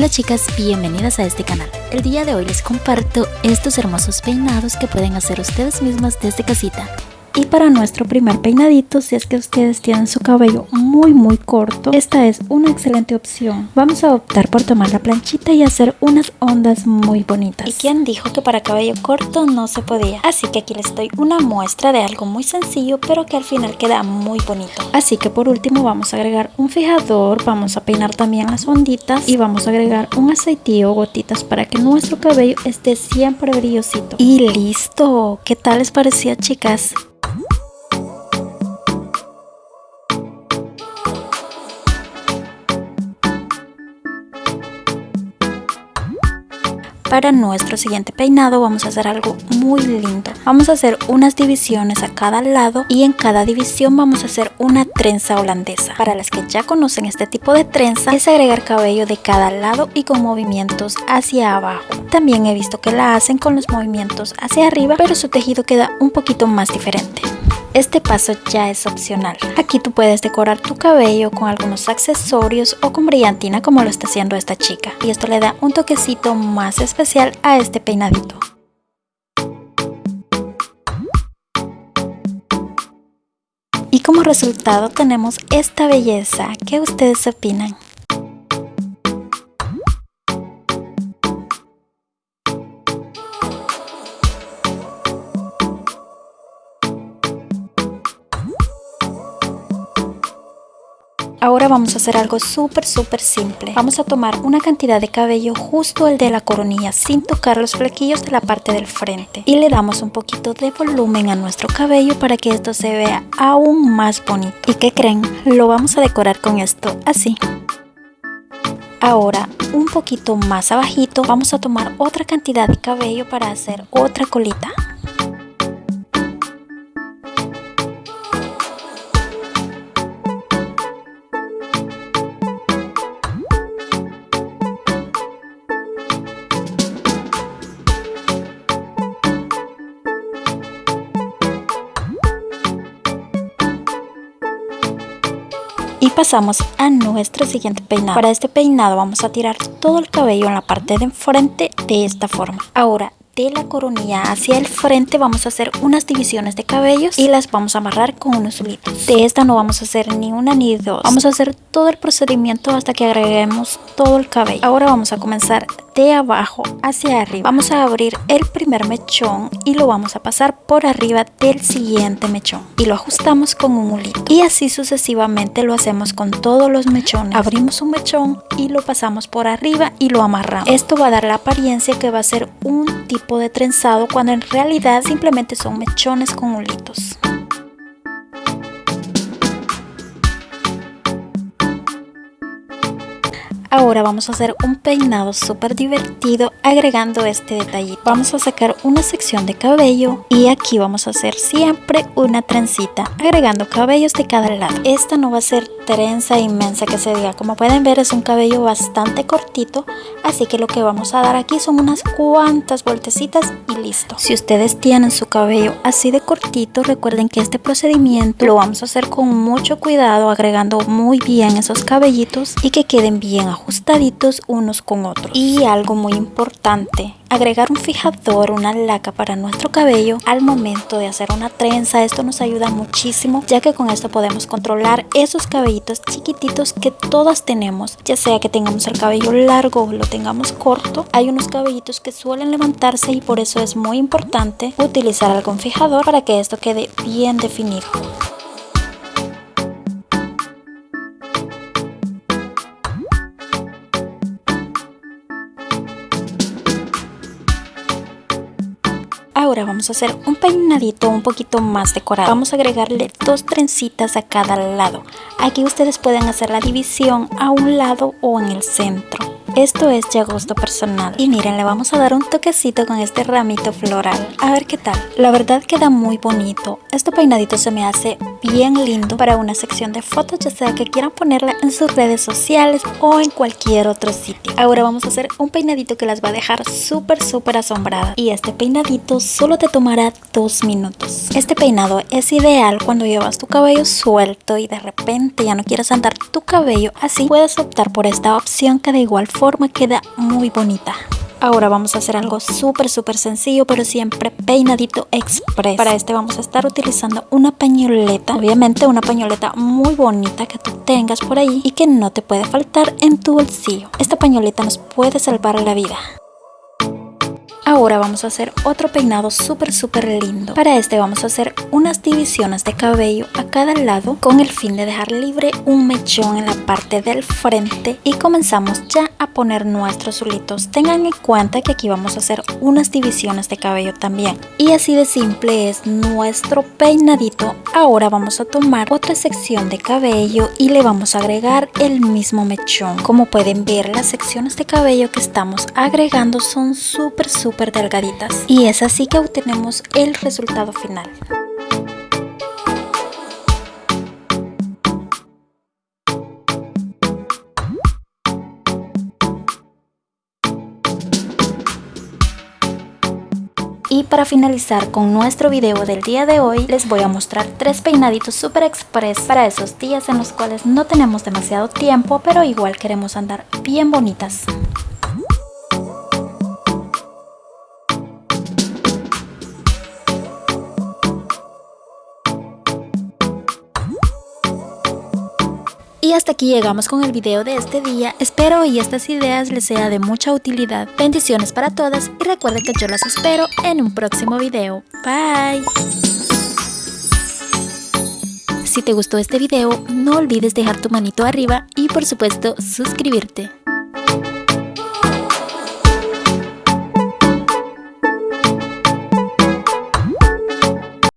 Hola chicas, bienvenidas a este canal. El día de hoy les comparto estos hermosos peinados que pueden hacer ustedes mismas desde casita. Y para nuestro primer peinadito, si es que ustedes tienen su cabello muy muy corto, esta es una excelente opción. Vamos a optar por tomar la planchita y hacer unas ondas muy bonitas. ¿Y quién dijo que para cabello corto no se podía? Así que aquí les doy una muestra de algo muy sencillo, pero que al final queda muy bonito. Así que por último vamos a agregar un fijador, vamos a peinar también las onditas y vamos a agregar un aceitillo o gotitas para que nuestro cabello esté siempre brillosito. Y listo, ¿qué tal les parecía chicas? Para nuestro siguiente peinado vamos a hacer algo muy lindo. Vamos a hacer unas divisiones a cada lado y en cada división vamos a hacer una trenza holandesa. Para las que ya conocen este tipo de trenza es agregar cabello de cada lado y con movimientos hacia abajo. También he visto que la hacen con los movimientos hacia arriba pero su tejido queda un poquito más diferente. Este paso ya es opcional. Aquí tú puedes decorar tu cabello con algunos accesorios o con brillantina como lo está haciendo esta chica. Y esto le da un toquecito más especial a este peinadito. Y como resultado tenemos esta belleza. ¿Qué ustedes opinan? Ahora vamos a hacer algo súper súper simple. Vamos a tomar una cantidad de cabello justo el de la coronilla sin tocar los flequillos de la parte del frente. Y le damos un poquito de volumen a nuestro cabello para que esto se vea aún más bonito. ¿Y qué creen? Lo vamos a decorar con esto así. Ahora, un poquito más abajito, vamos a tomar otra cantidad de cabello para hacer otra colita. Y pasamos a nuestro siguiente peinado. Para este peinado vamos a tirar todo el cabello en la parte de enfrente de esta forma. Ahora de la coronilla hacia el frente vamos a hacer unas divisiones de cabellos y las vamos a amarrar con unos hilitos. De esta no vamos a hacer ni una ni dos. Vamos a hacer todo el procedimiento hasta que agreguemos todo el cabello. Ahora vamos a comenzar de abajo hacia arriba. Vamos a abrir el primer mechón y lo vamos a pasar por arriba del siguiente mechón. Y lo ajustamos con un hulito. Y así sucesivamente lo hacemos con todos los mechones. Abrimos un mechón y lo pasamos por arriba y lo amarramos. Esto va a dar la apariencia que va a ser un tipo de trenzado cuando en realidad simplemente son mechones con hulitos. Ahora vamos a hacer un peinado súper divertido agregando este detallito. Vamos a sacar una sección de cabello y aquí vamos a hacer siempre una trencita agregando cabellos de cada lado. Esta no va a ser trenza inmensa que se diga. Como pueden ver es un cabello bastante cortito así que lo que vamos a dar aquí son unas cuantas vueltecitas y listo. Si ustedes tienen su cabello así de cortito recuerden que este procedimiento lo vamos a hacer con mucho cuidado agregando muy bien esos cabellitos y que queden bien ajustaditos unos con otros. Y algo muy importante, agregar un fijador, una laca para nuestro cabello al momento de hacer una trenza. Esto nos ayuda muchísimo ya que con esto podemos controlar esos cabellitos chiquititos que todas tenemos. Ya sea que tengamos el cabello largo o lo tengamos corto, hay unos cabellitos que suelen levantarse y por eso es muy importante utilizar algún fijador para que esto quede bien definido. Ahora vamos a hacer un peinadito un poquito más decorado. Vamos a agregarle dos trencitas a cada lado. Aquí ustedes pueden hacer la división a un lado o en el centro. Esto es ya gusto personal. Y miren, le vamos a dar un toquecito con este ramito floral. A ver qué tal. La verdad queda muy bonito. Este peinadito se me hace bien lindo para una sección de fotos, ya sea que quieran ponerla en sus redes sociales o en cualquier otro sitio. Ahora vamos a hacer un peinadito que las va a dejar súper súper asombradas. Y este peinadito solo te tomará dos minutos. Este peinado es ideal cuando llevas tu cabello suelto y de repente ya no quieres andar tu cabello así. Puedes optar por esta opción que de igual forma forma queda muy bonita. Ahora vamos a hacer algo súper súper sencillo pero siempre peinadito express. Para este vamos a estar utilizando una pañoleta, obviamente una pañoleta muy bonita que tú tengas por ahí y que no te puede faltar en tu bolsillo. Esta pañoleta nos puede salvar la vida. Ahora vamos a hacer otro peinado súper súper lindo. Para este vamos a hacer unas divisiones de cabello a cada lado con el fin de dejar libre un mechón en la parte del frente y comenzamos ya a poner nuestros zulitos. Tengan en cuenta que aquí vamos a hacer unas divisiones de cabello también. Y así de simple es nuestro peinadito. Ahora vamos a tomar otra sección de cabello y le vamos a agregar el mismo mechón. Como pueden ver las secciones de cabello que estamos agregando son súper delgaditas y es así que obtenemos el resultado final. Y para finalizar con nuestro video del día de hoy, les voy a mostrar tres peinaditos super express para esos días en los cuales no tenemos demasiado tiempo, pero igual queremos andar bien bonitas. Y hasta aquí llegamos con el video de este día. Espero y estas ideas les sea de mucha utilidad. Bendiciones para todas y recuerden que yo las espero en un próximo video. Bye. Si te gustó este video, no olvides dejar tu manito arriba y por supuesto suscribirte.